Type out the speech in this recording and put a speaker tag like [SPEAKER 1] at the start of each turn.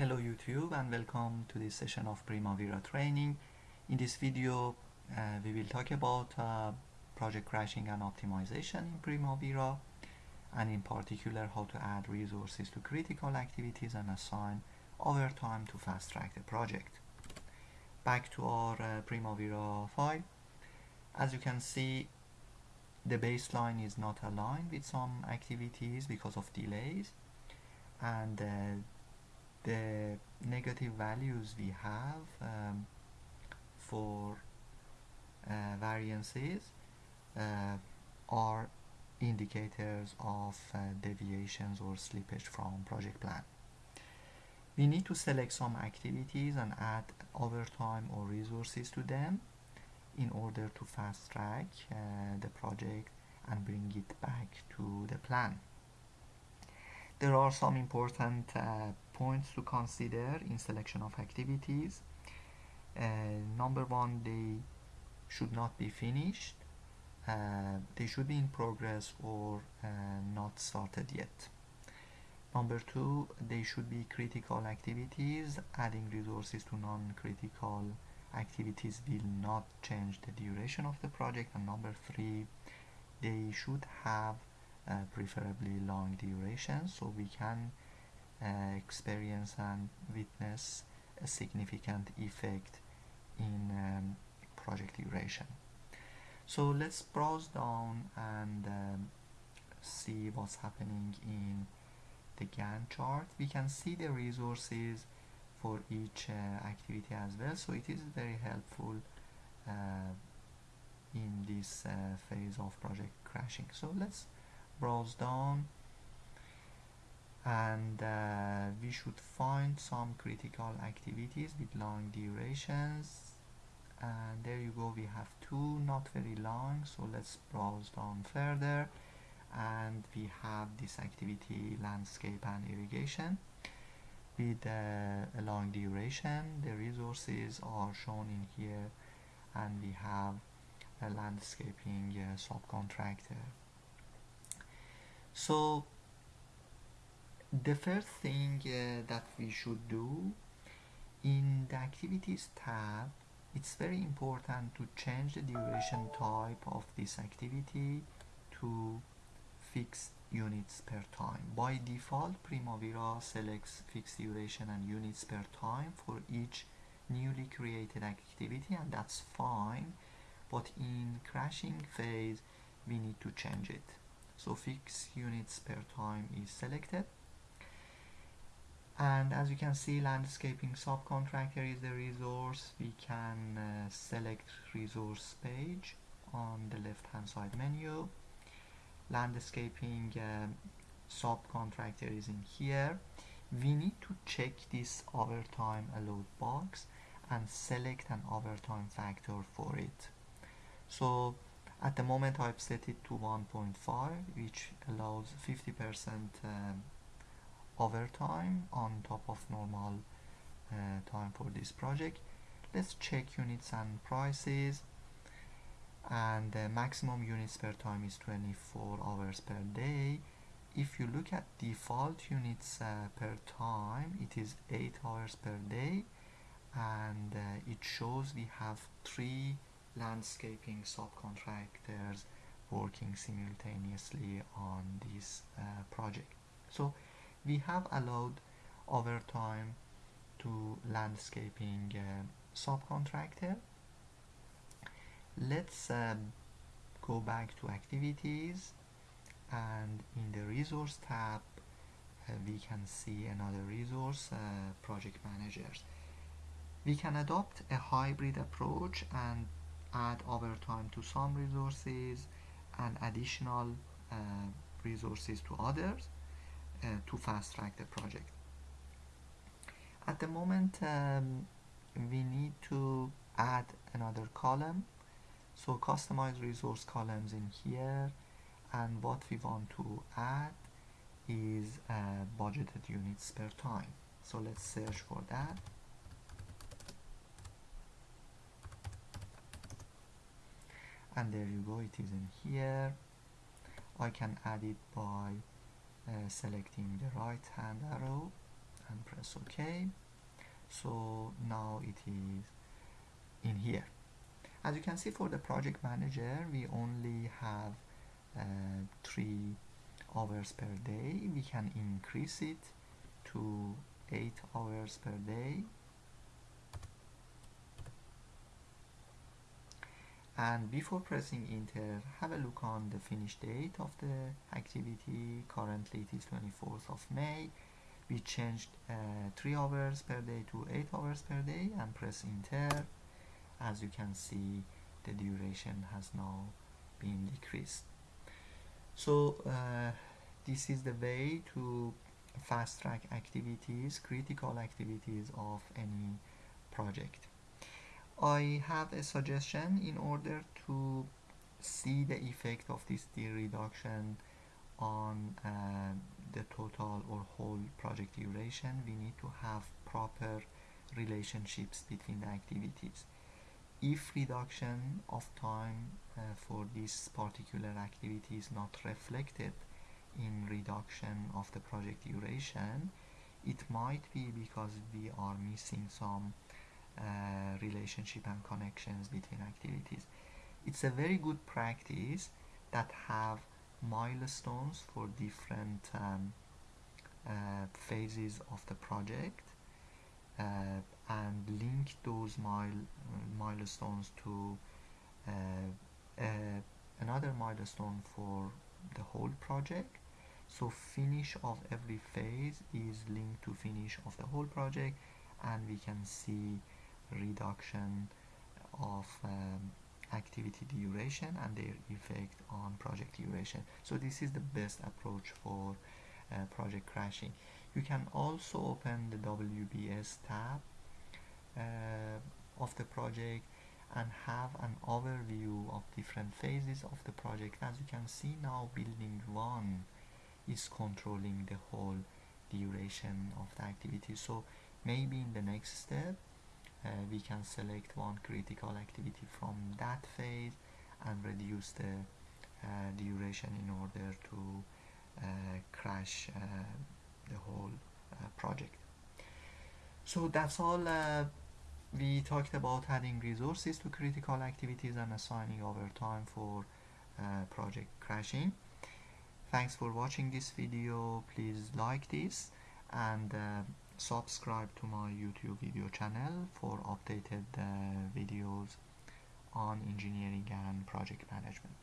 [SPEAKER 1] Hello YouTube and welcome to this session of Primavera training. In this video uh, we will talk about uh, project crashing and optimization in Primavera and in particular how to add resources to critical activities and assign overtime to fast track the project. Back to our uh, Primavera file. As you can see the baseline is not aligned with some activities because of delays and uh, negative values we have um, for uh, variances uh, are indicators of uh, deviations or slippage from project plan. We need to select some activities and add overtime or resources to them in order to fast track uh, the project and bring it back to the plan. There are some important uh, points to consider in selection of activities. Uh, number one, they should not be finished. Uh, they should be in progress or uh, not started yet. Number two, they should be critical activities. Adding resources to non-critical activities will not change the duration of the project. And number three, they should have uh, preferably long duration so we can uh, experience and witness a significant effect in um, project duration. So let's browse down and um, see what's happening in the Gantt chart. We can see the resources for each uh, activity as well. So it is very helpful uh, in this uh, phase of project crashing. So let's browse down and uh, we should find some critical activities with long durations. And there you go we have two not very long so let's browse down further. And we have this activity landscape and irrigation. With uh, a long duration the resources are shown in here. And we have a landscaping uh, subcontractor. So the first thing uh, that we should do in the activities tab it's very important to change the duration type of this activity to fixed units per time. By default Primavera selects fixed duration and units per time for each newly created activity and that's fine but in crashing phase we need to change it. So fixed units per time is selected and as you can see landscaping subcontractor is the resource. We can uh, select resource page on the left hand side menu. Landscaping uh, subcontractor is in here. We need to check this overtime allowed box and select an overtime factor for it. So at the moment I've set it to 1.5 which allows 50% um, overtime on top of normal uh, time for this project. Let's check units and prices. And the maximum units per time is 24 hours per day. If you look at default units uh, per time it is 8 hours per day. And uh, it shows we have three landscaping subcontractors working simultaneously on this uh, project. So we have allowed overtime to landscaping uh, subcontractor. Let's uh, go back to activities and in the resource tab uh, we can see another resource uh, project managers. We can adopt a hybrid approach and add overtime to some resources and additional uh, resources to others to fast track the project. At the moment um, we need to add another column. So customize resource columns in here. And what we want to add is uh, budgeted units per time. So let's search for that. And there you go it is in here. I can add it by uh, selecting the right hand arrow and press OK. So now it is in here. As you can see for the project manager we only have uh, three hours per day. We can increase it to eight hours per day and before pressing enter have a look on the finish date of the activity. Currently it is 24th of May. We changed uh, 3 hours per day to 8 hours per day and press enter. As you can see the duration has now been decreased. So uh, this is the way to fast track activities critical activities of any project I have a suggestion in order to see the effect of this D reduction on uh, the total or whole project duration we need to have proper relationships between the activities. If reduction of time uh, for this particular activity is not reflected in reduction of the project duration it might be because we are missing some uh, relationship and connections between activities. It's a very good practice that have milestones for different um, uh, phases of the project uh, and link those mile, milestones to uh, uh, another milestone for the whole project. So finish of every phase is linked to finish of the whole project and we can see reduction of um, activity duration and their effect on project duration. So this is the best approach for uh, project crashing. You can also open the WBS tab uh, of the project and have an overview of different phases of the project. As you can see now building one is controlling the whole duration of the activity. So maybe in the next step we can select one critical activity from that phase and reduce the uh, duration in order to uh, crash uh, the whole uh, project. So that's all uh, we talked about adding resources to critical activities and assigning overtime for project crashing. Thanks for watching this video. Please like this and subscribe to my youtube video channel for updated uh, videos on engineering and project management